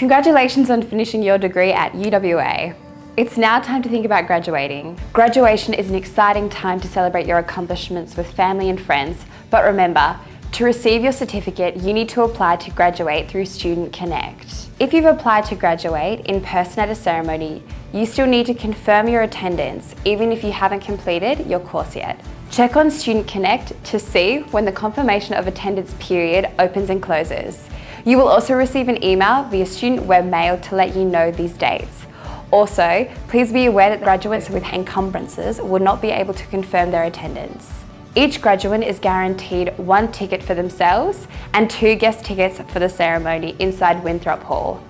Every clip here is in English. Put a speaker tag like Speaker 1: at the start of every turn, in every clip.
Speaker 1: Congratulations on finishing your degree at UWA. It's now time to think about graduating. Graduation is an exciting time to celebrate your accomplishments with family and friends, but remember, to receive your certificate, you need to apply to graduate through Student Connect. If you've applied to graduate in person at a ceremony, you still need to confirm your attendance, even if you haven't completed your course yet. Check on Student Connect to see when the confirmation of attendance period opens and closes. You will also receive an email via student webmail to let you know these dates. Also, please be aware that graduates with encumbrances will not be able to confirm their attendance. Each graduate is guaranteed one ticket for themselves and two guest tickets for the ceremony inside Winthrop Hall.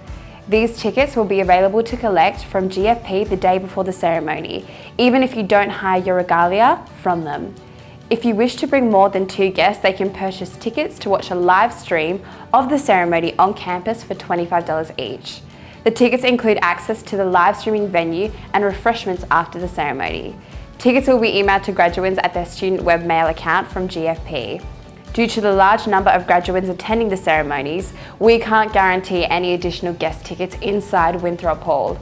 Speaker 1: These tickets will be available to collect from GFP the day before the ceremony, even if you don't hire your regalia from them. If you wish to bring more than two guests, they can purchase tickets to watch a live stream of the ceremony on campus for $25 each. The tickets include access to the live streaming venue and refreshments after the ceremony. Tickets will be emailed to graduates at their student webmail account from GFP. Due to the large number of graduates attending the ceremonies, we can't guarantee any additional guest tickets inside Winthrop Hall.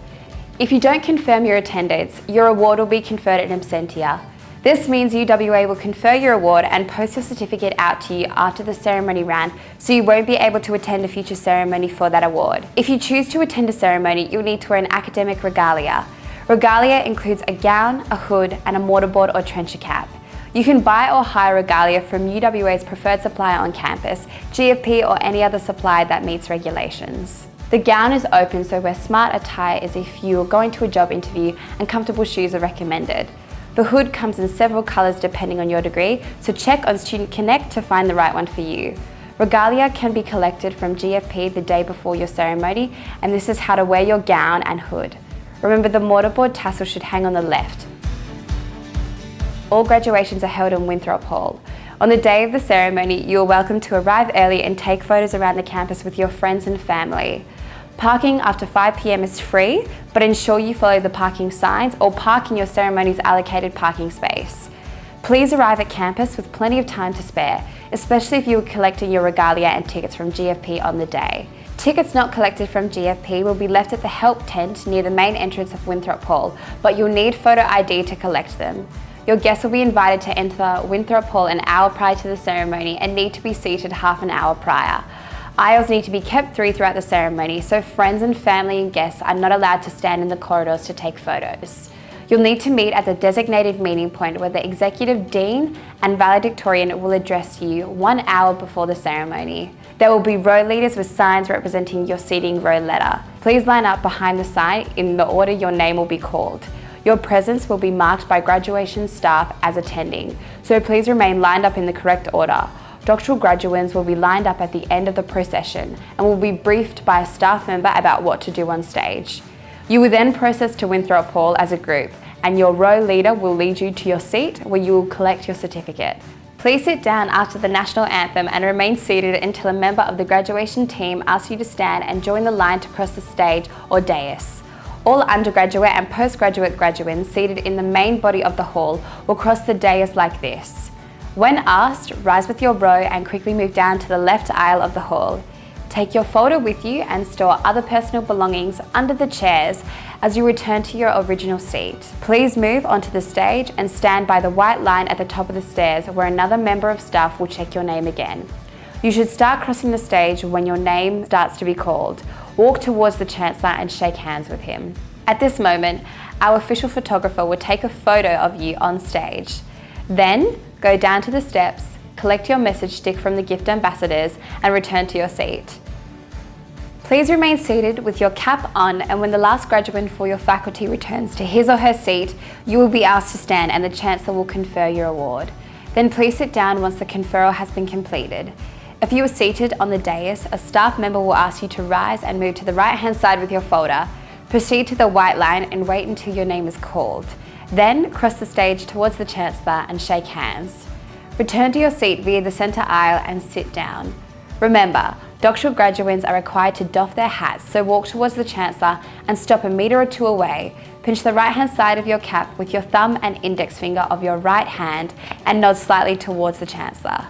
Speaker 1: If you don't confirm your attendance, your award will be conferred in absentia. This means UWA will confer your award and post your certificate out to you after the ceremony round, so you won't be able to attend a future ceremony for that award. If you choose to attend a ceremony, you'll need to wear an academic regalia. Regalia includes a gown, a hood, and a mortarboard or trencher cap. You can buy or hire regalia from UWA's preferred supplier on campus, GFP or any other supplier that meets regulations. The gown is open so wear smart attire as if you are going to a job interview and comfortable shoes are recommended. The hood comes in several colours depending on your degree, so check on Student Connect to find the right one for you. Regalia can be collected from GFP the day before your ceremony, and this is how to wear your gown and hood. Remember the mortarboard tassel should hang on the left. All graduations are held in Winthrop Hall. On the day of the ceremony, you are welcome to arrive early and take photos around the campus with your friends and family. Parking after 5pm is free, but ensure you follow the parking signs or park in your ceremony's allocated parking space. Please arrive at campus with plenty of time to spare, especially if you are collecting your regalia and tickets from GFP on the day. Tickets not collected from GFP will be left at the help tent near the main entrance of Winthrop Hall, but you'll need photo ID to collect them. Your guests will be invited to enter Winthrop Hall an hour prior to the ceremony and need to be seated half an hour prior. Aisles need to be kept through throughout the ceremony, so friends and family and guests are not allowed to stand in the corridors to take photos. You'll need to meet at the designated meeting point where the Executive Dean and Valedictorian will address you one hour before the ceremony. There will be row leaders with signs representing your seating row letter. Please line up behind the sign in the order your name will be called. Your presence will be marked by graduation staff as attending, so please remain lined up in the correct order. Doctoral graduands will be lined up at the end of the procession and will be briefed by a staff member about what to do on stage. You will then process to Winthrop Hall as a group and your row leader will lead you to your seat where you will collect your certificate. Please sit down after the national anthem and remain seated until a member of the graduation team asks you to stand and join the line to cross the stage or dais. All undergraduate and postgraduate graduates seated in the main body of the hall will cross the dais like this. When asked, rise with your row and quickly move down to the left aisle of the hall. Take your folder with you and store other personal belongings under the chairs as you return to your original seat. Please move onto the stage and stand by the white line at the top of the stairs where another member of staff will check your name again. You should start crossing the stage when your name starts to be called. Walk towards the Chancellor and shake hands with him. At this moment, our official photographer will take a photo of you on stage. Then, go down to the steps, collect your message stick from the gift ambassadors and return to your seat. Please remain seated with your cap on and when the last graduate for your faculty returns to his or her seat, you will be asked to stand and the Chancellor will confer your award. Then please sit down once the conferral has been completed. If you are seated on the dais, a staff member will ask you to rise and move to the right hand side with your folder. Proceed to the white line and wait until your name is called. Then cross the stage towards the Chancellor and shake hands. Return to your seat via the centre aisle and sit down. Remember, doctoral graduates are required to doff their hats, so walk towards the Chancellor and stop a metre or two away. Pinch the right hand side of your cap with your thumb and index finger of your right hand and nod slightly towards the Chancellor.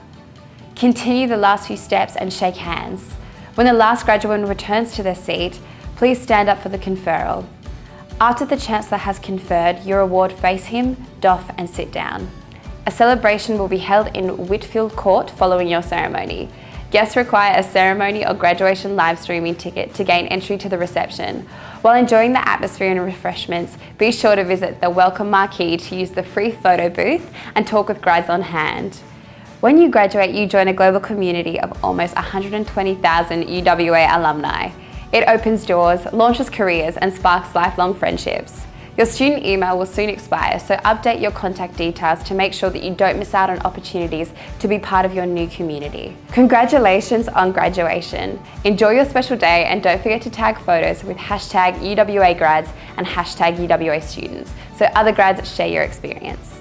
Speaker 1: Continue the last few steps and shake hands. When the last graduate returns to their seat, please stand up for the conferral. After the Chancellor has conferred, your award face him, doff and sit down. A celebration will be held in Whitfield Court following your ceremony. Guests require a ceremony or graduation live streaming ticket to gain entry to the reception. While enjoying the atmosphere and refreshments, be sure to visit the welcome marquee to use the free photo booth and talk with guides on hand. When you graduate, you join a global community of almost 120,000 UWA alumni. It opens doors, launches careers and sparks lifelong friendships. Your student email will soon expire, so update your contact details to make sure that you don't miss out on opportunities to be part of your new community. Congratulations on graduation. Enjoy your special day and don't forget to tag photos with hashtag UWA grads and hashtag UWA students so other grads share your experience.